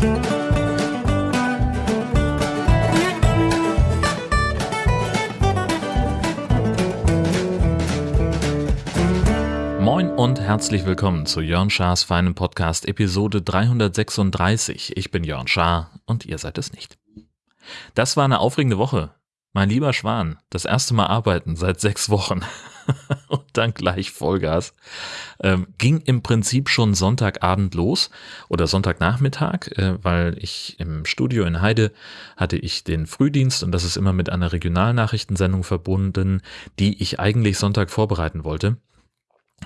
Moin und herzlich willkommen zu Jörn Schars feinem Podcast Episode 336. Ich bin Jörn Schaar und ihr seid es nicht. Das war eine aufregende Woche. Mein lieber Schwan, das erste Mal arbeiten seit sechs Wochen und dann gleich Vollgas. Ähm, ging im Prinzip schon Sonntagabend los oder Sonntagnachmittag, äh, weil ich im Studio in Heide hatte ich den Frühdienst und das ist immer mit einer Regionalnachrichtensendung verbunden, die ich eigentlich Sonntag vorbereiten wollte.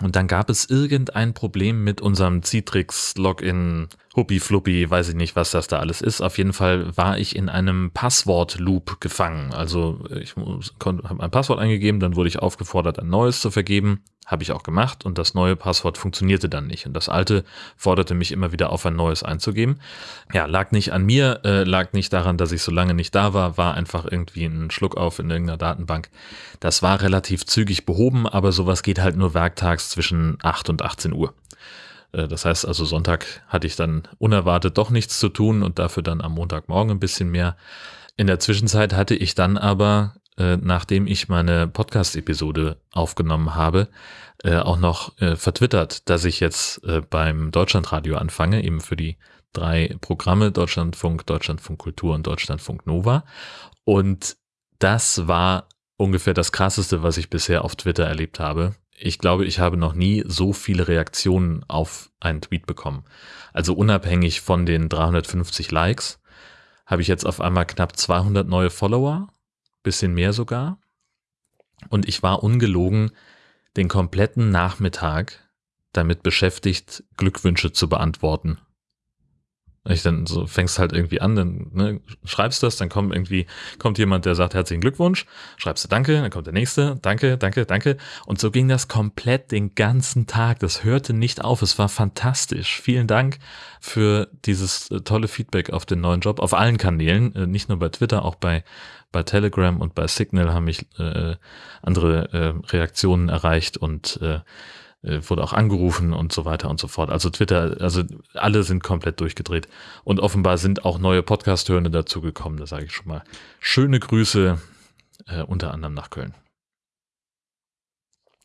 Und dann gab es irgendein Problem mit unserem Citrix Login Huppi Fluppi, weiß ich nicht, was das da alles ist. Auf jeden Fall war ich in einem Passwort-Loop gefangen. Also ich habe ein Passwort eingegeben, dann wurde ich aufgefordert, ein neues zu vergeben. Habe ich auch gemacht und das neue Passwort funktionierte dann nicht. Und das alte forderte mich immer wieder auf, ein neues einzugeben. Ja, lag nicht an mir, äh, lag nicht daran, dass ich so lange nicht da war, war einfach irgendwie ein Schluck auf in irgendeiner Datenbank. Das war relativ zügig behoben, aber sowas geht halt nur werktags zwischen 8 und 18 Uhr. Äh, das heißt also, Sonntag hatte ich dann unerwartet doch nichts zu tun und dafür dann am Montagmorgen ein bisschen mehr. In der Zwischenzeit hatte ich dann aber, äh, nachdem ich meine Podcast-Episode aufgenommen habe, äh, auch noch äh, vertwittert, dass ich jetzt äh, beim Deutschlandradio anfange, eben für die drei Programme Deutschlandfunk, Deutschlandfunk Kultur und Deutschlandfunk Nova. Und das war ungefähr das Krasseste, was ich bisher auf Twitter erlebt habe ich glaube, ich habe noch nie so viele Reaktionen auf einen Tweet bekommen. Also unabhängig von den 350 Likes habe ich jetzt auf einmal knapp 200 neue Follower, bisschen mehr sogar. Und ich war ungelogen den kompletten Nachmittag damit beschäftigt, Glückwünsche zu beantworten. Ich dann so fängst halt irgendwie an, dann ne, schreibst das, dann kommt irgendwie, kommt jemand, der sagt herzlichen Glückwunsch, schreibst du Danke, dann kommt der nächste, Danke, Danke, Danke. Und so ging das komplett den ganzen Tag. Das hörte nicht auf. Es war fantastisch. Vielen Dank für dieses äh, tolle Feedback auf den neuen Job, auf allen Kanälen, äh, nicht nur bei Twitter, auch bei, bei Telegram und bei Signal haben mich äh, andere äh, Reaktionen erreicht und äh, wurde auch angerufen und so weiter und so fort. Also Twitter, also alle sind komplett durchgedreht. Und offenbar sind auch neue Podcast-Hörende dazugekommen, da sage ich schon mal. Schöne Grüße, äh, unter anderem nach Köln.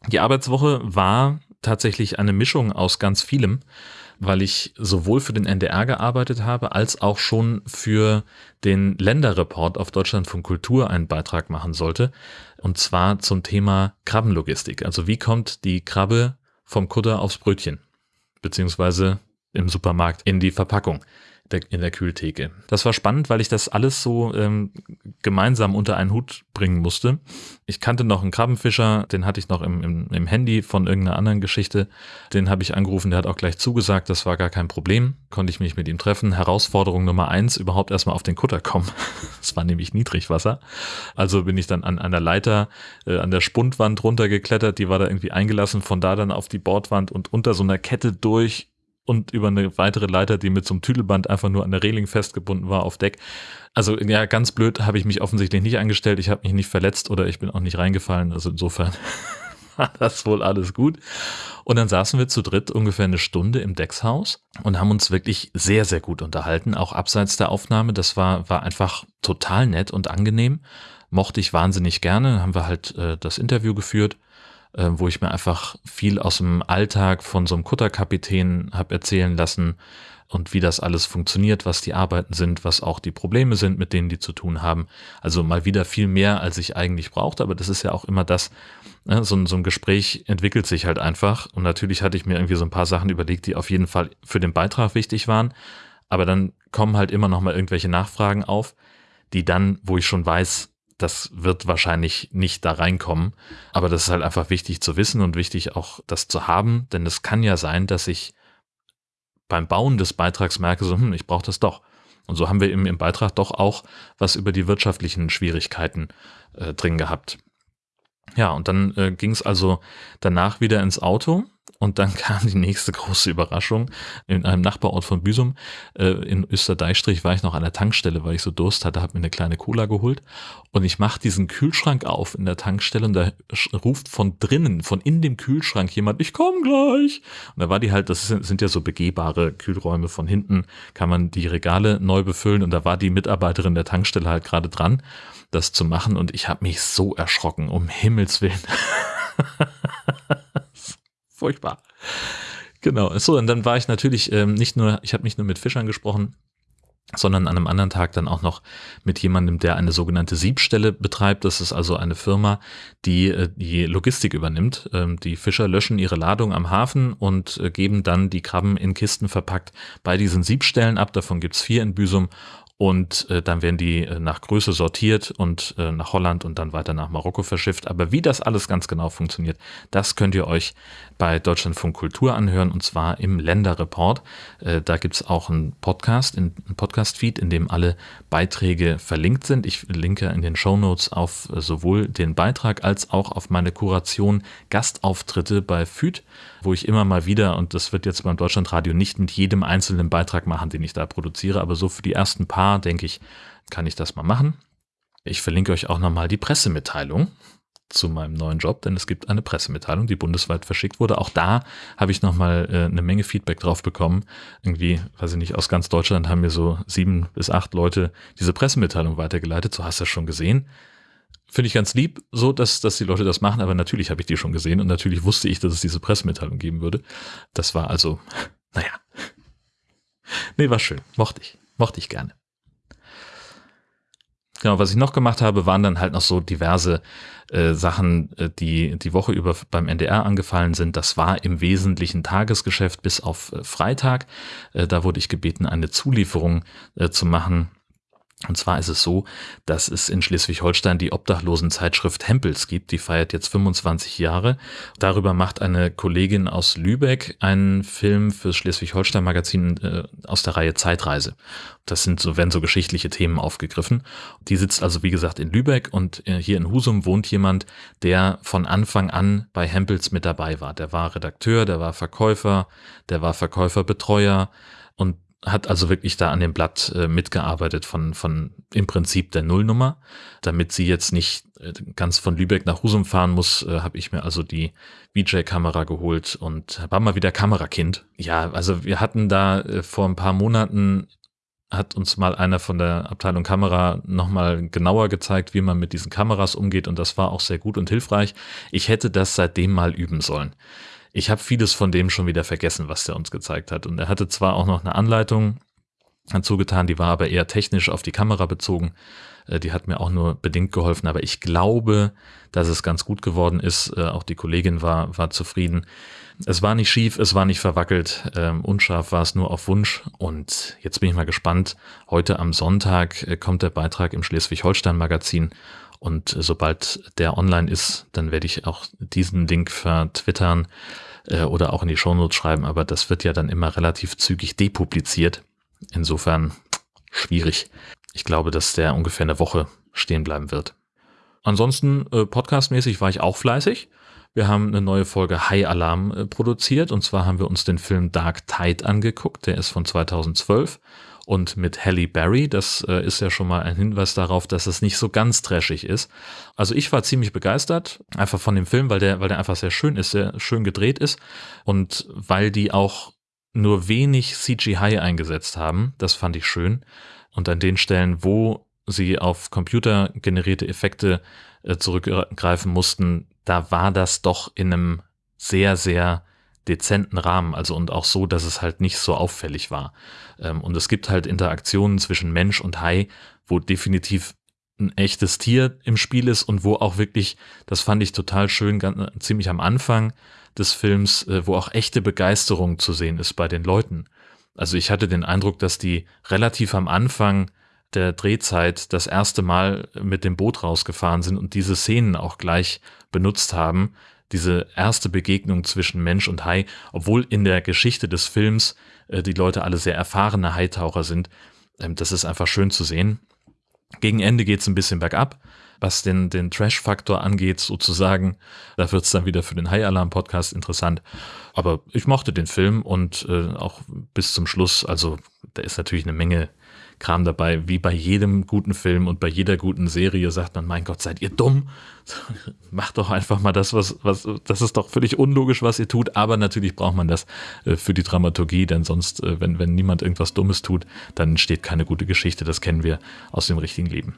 Die Arbeitswoche war tatsächlich eine Mischung aus ganz vielem, weil ich sowohl für den NDR gearbeitet habe, als auch schon für den Länderreport auf Deutschlandfunk Kultur einen Beitrag machen sollte. Und zwar zum Thema Krabbenlogistik. Also wie kommt die Krabbe vom Kutter aufs Brötchen, beziehungsweise im Supermarkt in die Verpackung der, in der Kühltheke. Das war spannend, weil ich das alles so ähm, gemeinsam unter einen Hut bringen musste. Ich kannte noch einen Krabbenfischer, den hatte ich noch im, im, im Handy von irgendeiner anderen Geschichte. Den habe ich angerufen, der hat auch gleich zugesagt, das war gar kein Problem. Konnte ich mich mit ihm treffen. Herausforderung Nummer eins, überhaupt erstmal auf den Kutter kommen. Es war nämlich Niedrigwasser. Also bin ich dann an einer Leiter, äh, an der Spundwand runtergeklettert, die war da irgendwie eingelassen, von da dann auf die Bordwand und unter so einer Kette durch und über eine weitere Leiter, die mit so einem Tüdelband einfach nur an der Reling festgebunden war, auf Deck. Also ja, ganz blöd habe ich mich offensichtlich nicht angestellt. Ich habe mich nicht verletzt oder ich bin auch nicht reingefallen. Also insofern war das wohl alles gut. Und dann saßen wir zu dritt ungefähr eine Stunde im Deckshaus und haben uns wirklich sehr, sehr gut unterhalten, auch abseits der Aufnahme. Das war, war einfach total nett und angenehm. Mochte ich wahnsinnig gerne. Haben wir halt äh, das Interview geführt äh, wo ich mir einfach viel aus dem Alltag von so einem Kutterkapitän habe erzählen lassen und wie das alles funktioniert, was die Arbeiten sind, was auch die Probleme sind, mit denen die zu tun haben. Also mal wieder viel mehr, als ich eigentlich brauchte, aber das ist ja auch immer das, ne, so, so ein Gespräch entwickelt sich halt einfach und natürlich hatte ich mir irgendwie so ein paar Sachen überlegt, die auf jeden Fall für den Beitrag wichtig waren, aber dann kommen halt immer noch mal irgendwelche Nachfragen auf, die dann, wo ich schon weiß, das wird wahrscheinlich nicht da reinkommen. Aber das ist halt einfach wichtig zu wissen und wichtig auch das zu haben, denn es kann ja sein, dass ich beim Bauen des Beitrags merke, so, hm, ich brauche das doch. Und so haben wir im, im Beitrag doch auch was über die wirtschaftlichen Schwierigkeiten äh, drin gehabt. Ja, und dann äh, ging es also danach wieder ins Auto Und dann kam die nächste große Überraschung. In einem Nachbarort von Büsum, äh, in Österdeichstrich, war ich noch an der Tankstelle, weil ich so Durst hatte, habe mir eine kleine Cola geholt. Und ich mache diesen Kühlschrank auf in der Tankstelle und da ruft von drinnen, von in dem Kühlschrank jemand, ich komme gleich. Und da war die halt, das sind, sind ja so begehbare Kühlräume von hinten, kann man die Regale neu befüllen. Und da war die Mitarbeiterin der Tankstelle halt gerade dran, das zu machen. Und ich habe mich so erschrocken, um Himmels Willen. Furchtbar. Genau. So, und dann war ich natürlich ähm, nicht nur, ich habe nicht nur mit Fischern gesprochen, sondern an einem anderen Tag dann auch noch mit jemandem, der eine sogenannte Siebstelle betreibt. Das ist also eine Firma, die äh, die Logistik übernimmt. Ähm, die Fischer löschen ihre Ladung am Hafen und äh, geben dann die Krabben in Kisten verpackt bei diesen Siebstellen ab. Davon gibt's vier in Büsum und äh, dann werden die äh, nach Größe sortiert und äh, nach Holland und dann weiter nach Marokko verschifft. Aber wie das alles ganz genau funktioniert, das könnt ihr euch bei Deutschlandfunk Kultur anhören und zwar im Länderreport. Äh, da gibt's auch einen Podcast, einen Podcast-Feed, in dem alle Beiträge verlinkt sind. Ich linke in den Show Notes auf äh, sowohl den Beitrag als auch auf meine Kuration Gastauftritte bei FÜD, wo ich immer mal wieder, und das wird jetzt beim Deutschlandradio nicht mit jedem einzelnen Beitrag machen, den ich da produziere, aber so für die ersten paar Jahr, denke ich, kann ich das mal machen. Ich verlinke euch auch nochmal die Pressemitteilung zu meinem neuen Job, denn es gibt eine Pressemitteilung, die bundesweit verschickt wurde. Auch da habe ich nochmal äh, eine Menge Feedback drauf bekommen. Irgendwie, weiß ich nicht, aus ganz Deutschland haben mir so sieben bis acht Leute diese Pressemitteilung weitergeleitet. So hast du das schon gesehen. Finde ich ganz lieb, so dass, dass die Leute das machen, aber natürlich habe ich die schon gesehen und natürlich wusste ich, dass es diese Pressemitteilung geben würde. Das war also, naja. Nee, war schön. Mochte ich. Mochte ich gerne. Genau, was ich noch gemacht habe, waren dann halt noch so diverse äh, Sachen, äh, die die Woche über beim NDR angefallen sind. Das war im Wesentlichen Tagesgeschäft bis auf äh, Freitag. Äh, da wurde ich gebeten, eine Zulieferung äh, zu machen und zwar ist es so, dass es in Schleswig-Holstein die Obdachlosenzeitschrift Hempels gibt. Die feiert jetzt 25 Jahre. Darüber macht eine Kollegin aus Lübeck einen Film fürs Schleswig-Holstein-Magazin äh, aus der Reihe Zeitreise. Das sind so, werden so geschichtliche Themen aufgegriffen. Die sitzt also, wie gesagt, in Lübeck und äh, hier in Husum wohnt jemand, der von Anfang an bei Hempels mit dabei war. Der war Redakteur, der war Verkäufer, der war Verkäuferbetreuer hat also wirklich da an dem Blatt äh, mitgearbeitet von, von im Prinzip der Nullnummer. Damit sie jetzt nicht äh, ganz von Lübeck nach Husum fahren muss, äh, habe ich mir also die VJ-Kamera geholt und war mal wieder Kamerakind. Ja, also wir hatten da äh, vor ein paar Monaten hat uns mal einer von der Abteilung Kamera nochmal genauer gezeigt, wie man mit diesen Kameras umgeht und das war auch sehr gut und hilfreich. Ich hätte das seitdem mal üben sollen ich habe vieles von dem schon wieder vergessen, was der uns gezeigt hat. Und er hatte zwar auch noch eine Anleitung dazu getan, die war aber eher technisch auf die Kamera bezogen. Äh, die hat mir auch nur bedingt geholfen, aber ich glaube, dass es ganz gut geworden ist. Äh, auch die Kollegin war, war zufrieden. Es war nicht schief, es war nicht verwackelt, ähm, unscharf war es nur auf Wunsch. Und jetzt bin ich mal gespannt. Heute am Sonntag äh, kommt der Beitrag im Schleswig-Holstein-Magazin und sobald der online ist, dann werde ich auch diesen Link vertwittern äh, oder auch in die Shownotes schreiben, aber das wird ja dann immer relativ zügig depubliziert. Insofern schwierig. Ich glaube, dass der ungefähr eine Woche stehen bleiben wird. Ansonsten äh, podcastmäßig war ich auch fleißig. Wir haben eine neue Folge High Alarm äh, produziert und zwar haben wir uns den Film Dark Tide angeguckt. Der ist von 2012 und mit Halle Berry. Das äh, ist ja schon mal ein Hinweis darauf, dass es nicht so ganz trashig ist. Also ich war ziemlich begeistert, einfach von dem Film, weil der, weil der einfach sehr schön ist, sehr schön gedreht ist und weil die auch nur wenig CGI eingesetzt haben. Das fand ich schön. Und an den Stellen, wo sie auf computergenerierte Effekte äh, zurückgreifen mussten, da war das doch in einem sehr, sehr dezenten Rahmen, also und auch so, dass es halt nicht so auffällig war. Ähm, und es gibt halt Interaktionen zwischen Mensch und Hai, wo definitiv ein echtes Tier im Spiel ist und wo auch wirklich, das fand ich total schön, ganz, ziemlich am Anfang des Films, äh, wo auch echte Begeisterung zu sehen ist bei den Leuten. Also ich hatte den Eindruck, dass die relativ am Anfang der Drehzeit das erste Mal mit dem Boot rausgefahren sind und diese Szenen auch gleich benutzt haben, diese erste Begegnung zwischen Mensch und Hai, obwohl in der Geschichte des Films äh, die Leute alle sehr erfahrene Haitaucher sind. Ähm, das ist einfach schön zu sehen. Gegen Ende geht es ein bisschen bergab, was den, den Trash-Faktor angeht, sozusagen. Da wird es dann wieder für den High-Alarm-Podcast interessant. Aber ich mochte den Film und äh, auch bis zum Schluss, also da ist natürlich eine Menge Kram dabei. Wie bei jedem guten Film und bei jeder guten Serie sagt man, mein Gott, seid ihr dumm? Macht doch einfach mal das, was, was, das ist doch völlig unlogisch, was ihr tut. Aber natürlich braucht man das äh, für die Dramaturgie, denn sonst, äh, wenn, wenn niemand irgendwas Dummes tut, dann entsteht keine gute Geschichte. Das kennen wir aus dem richtigen Leben.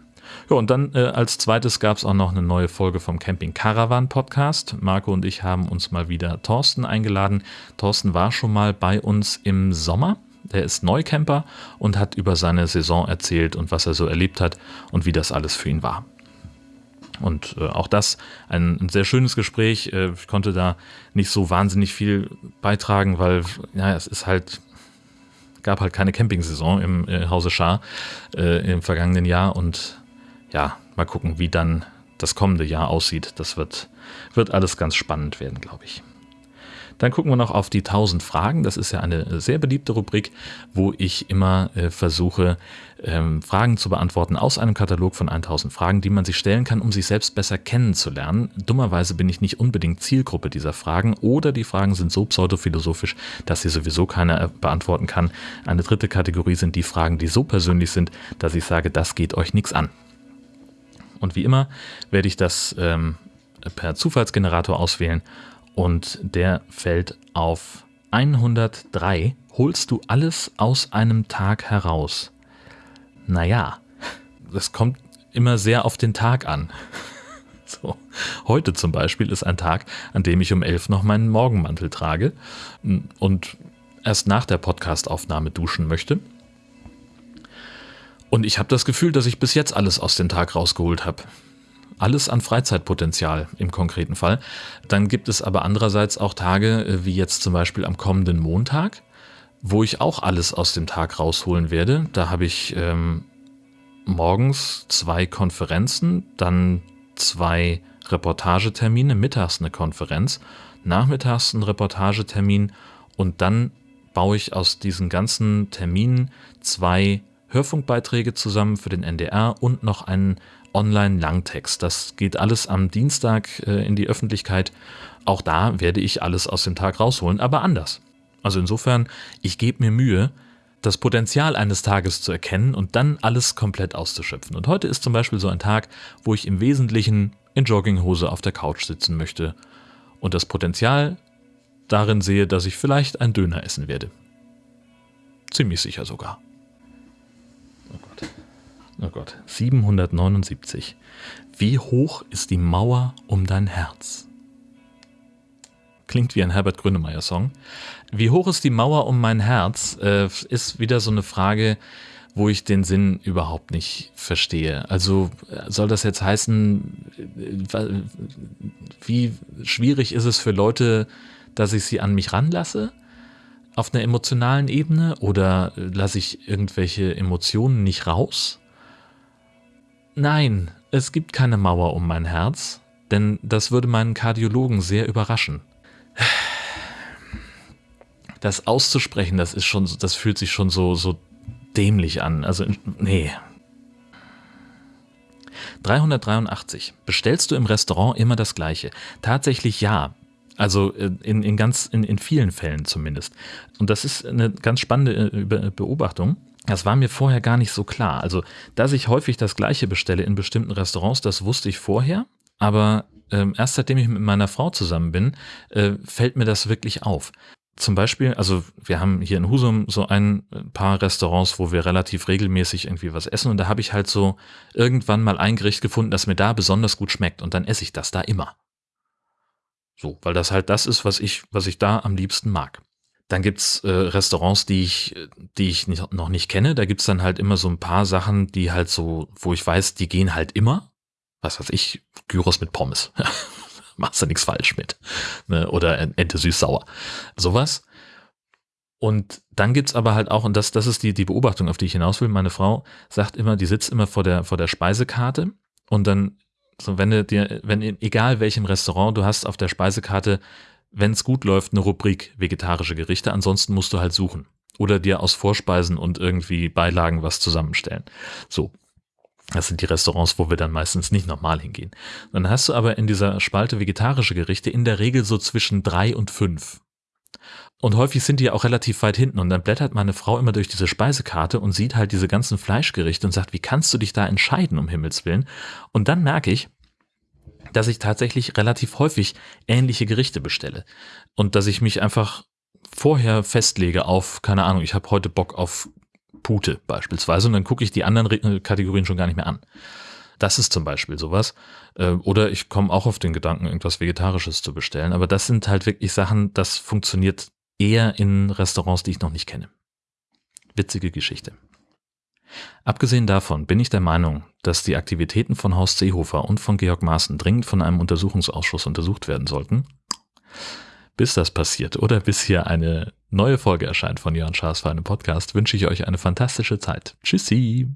Ja, und dann äh, als zweites gab es auch noch eine neue Folge vom Camping Caravan Podcast. Marco und ich haben uns mal wieder Thorsten eingeladen. Thorsten war schon mal bei uns im Sommer der ist Neucamper und hat über seine Saison erzählt und was er so erlebt hat und wie das alles für ihn war. Und äh, auch das ein, ein, sehr schönes Gespräch. Äh, ich konnte da nicht so wahnsinnig viel beitragen, weil ja, es ist halt gab halt keine Campingsaison im äh, Hause Schar äh, im vergangenen Jahr und ja, mal gucken, wie dann das kommende Jahr aussieht. Das wird, wird alles ganz spannend werden, glaube ich. Dann gucken wir noch auf die 1000 Fragen. Das ist ja eine sehr beliebte Rubrik, wo ich immer äh, versuche, ähm, Fragen zu beantworten aus einem Katalog von 1000 Fragen, die man sich stellen kann, um sich selbst besser kennenzulernen. Dummerweise bin ich nicht unbedingt Zielgruppe dieser Fragen oder die Fragen sind so pseudophilosophisch, dass sie sowieso keiner äh, beantworten kann. Eine dritte Kategorie sind die Fragen, die so persönlich sind, dass ich sage, das geht euch nichts an. Und wie immer werde ich das ähm, per Zufallsgenerator auswählen und der fällt auf 103. Holst du alles aus einem Tag heraus? Naja, das kommt immer sehr auf den Tag an. So. Heute zum Beispiel ist ein Tag, an dem ich um 11 noch meinen Morgenmantel trage und erst nach der Podcastaufnahme duschen möchte. Und ich habe das Gefühl, dass ich bis jetzt alles aus dem Tag rausgeholt habe alles an Freizeitpotenzial im konkreten Fall. Dann gibt es aber andererseits auch Tage, äh, wie jetzt zum Beispiel am kommenden Montag, wo ich auch alles aus dem Tag rausholen werde. Da habe ich ähm, morgens zwei Konferenzen, dann zwei Reportagetermine, mittags eine Konferenz, nachmittags ein Reportagetermin und dann baue ich aus diesen ganzen Terminen zwei Hörfunkbeiträge zusammen für den NDR und noch einen Online-Langtext. Das geht alles am Dienstag äh, in die Öffentlichkeit. Auch da werde ich alles aus dem Tag rausholen, aber anders. Also insofern, ich gebe mir Mühe, das Potenzial eines Tages zu erkennen und dann alles komplett auszuschöpfen. Und heute ist zum Beispiel so ein Tag, wo ich im Wesentlichen in Jogginghose auf der Couch sitzen möchte und das Potenzial darin sehe, dass ich vielleicht ein Döner essen werde. Ziemlich sicher sogar. Oh Gott, 779. Wie hoch ist die Mauer um dein Herz? Klingt wie ein Herbert Grönemeyer-Song. Wie hoch ist die Mauer um mein Herz? Äh, ist wieder so eine Frage, wo ich den Sinn überhaupt nicht verstehe. Also soll das jetzt heißen, äh, wie schwierig ist es für Leute, dass ich sie an mich ranlasse? Auf einer emotionalen Ebene oder lasse ich irgendwelche Emotionen nicht raus? Nein, es gibt keine Mauer um mein Herz, denn das würde meinen Kardiologen sehr überraschen. Das auszusprechen, das ist schon, das fühlt sich schon so, so dämlich an. Also, nee. 383. Bestellst du im Restaurant immer das Gleiche? Tatsächlich ja. Also äh, in, in ganz, in, in vielen Fällen zumindest. Und das ist eine ganz spannende äh, Beobachtung. Das war mir vorher gar nicht so klar. Also, dass ich häufig das Gleiche bestelle in bestimmten Restaurants, das wusste ich vorher. Aber ähm, erst seitdem ich mit meiner Frau zusammen bin, äh, fällt mir das wirklich auf. Zum Beispiel, also wir haben hier in Husum so ein paar Restaurants, wo wir relativ regelmäßig irgendwie was essen und da habe ich halt so irgendwann mal ein Gericht gefunden, das mir da besonders gut schmeckt und dann esse ich das da immer. So, weil das halt das ist, was ich, was ich da am liebsten mag. Dann gibt's äh, Restaurants, die ich, die ich nicht, noch nicht kenne. Da gibt's dann halt immer so ein paar Sachen, die halt so, wo ich weiß, die gehen halt immer. Was weiß ich, Gyros mit Pommes. Machst du nichts falsch mit. Ne? Oder Ente süß-sauer. Sowas. Und dann gibt's aber halt auch, und das, das ist die, die Beobachtung, auf die ich hinaus will, meine Frau sagt immer, die sitzt immer vor der, vor der Speisekarte und dann, so wenn du dir, wenn, egal welchem Restaurant du hast auf der Speisekarte wenn es gut läuft, eine Rubrik vegetarische Gerichte. Ansonsten musst du halt suchen. Oder dir aus Vorspeisen und irgendwie Beilagen was zusammenstellen. So. Das sind die Restaurants, wo wir dann meistens nicht nochmal hingehen. Dann hast du aber in dieser Spalte vegetarische Gerichte in der Regel so zwischen drei und fünf. Und häufig sind die auch relativ weit hinten und dann blättert meine Frau immer durch diese Speisekarte und sieht halt diese ganzen Fleischgerichte und sagt, wie kannst du dich da entscheiden, um Himmels Willen? Und dann merke ich, dass ich tatsächlich relativ häufig ähnliche Gerichte bestelle und dass ich mich einfach vorher festlege auf, keine Ahnung, ich habe heute Bock auf Pute beispielsweise und dann gucke ich die anderen äh, Kategorien schon gar nicht mehr an. Das ist zum Beispiel sowas. Äh, oder ich komme auch auf den Gedanken, irgendwas Vegetarisches zu bestellen. Aber das sind halt wirklich Sachen, das funktioniert eher in Restaurants, die ich noch nicht kenne. Witzige Geschichte. Abgesehen davon bin ich der Meinung, dass die Aktivitäten von Horst Seehofer und von Georg Maaßen dringend von einem Untersuchungsausschuss untersucht werden sollten. Bis das passiert oder bis hier eine neue Folge erscheint von Jörn Schaas für einen Podcast, wünsche ich euch eine fantastische Zeit. Tschüssi!